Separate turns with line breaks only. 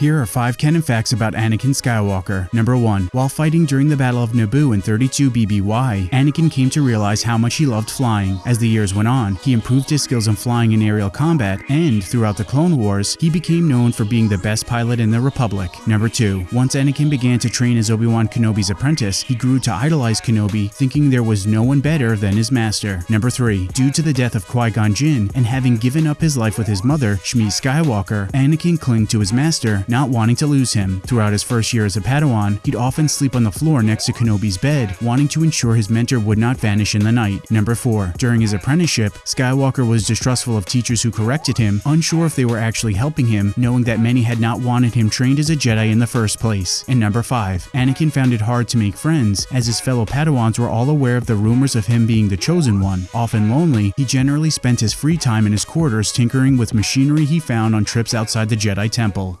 Here are 5 canon facts about Anakin Skywalker. Number 1. While fighting during the Battle of Naboo in 32 BBY, Anakin came to realize how much he loved flying. As the years went on, he improved his skills in flying in aerial combat, and throughout the Clone Wars, he became known for being the best pilot in the Republic. Number 2. Once Anakin began to train as Obi-Wan Kenobi's apprentice, he grew to idolize Kenobi, thinking there was no one better than his master. Number 3. Due to the death of Qui-Gon Jinn, and having given up his life with his mother, Shmi Skywalker, Anakin clung to his master, not wanting to lose him. Throughout his first year as a Padawan, he'd often sleep on the floor next to Kenobi's bed, wanting to ensure his mentor would not vanish in the night. Number 4. During his apprenticeship, Skywalker was distrustful of teachers who corrected him, unsure if they were actually helping him, knowing that many had not wanted him trained as a Jedi in the first place. And number 5. Anakin found it hard to make friends, as his fellow Padawans were all aware of the rumors of him being the chosen one. Often lonely, he generally spent his free time in his quarters tinkering with machinery he found on trips outside the Jedi Temple.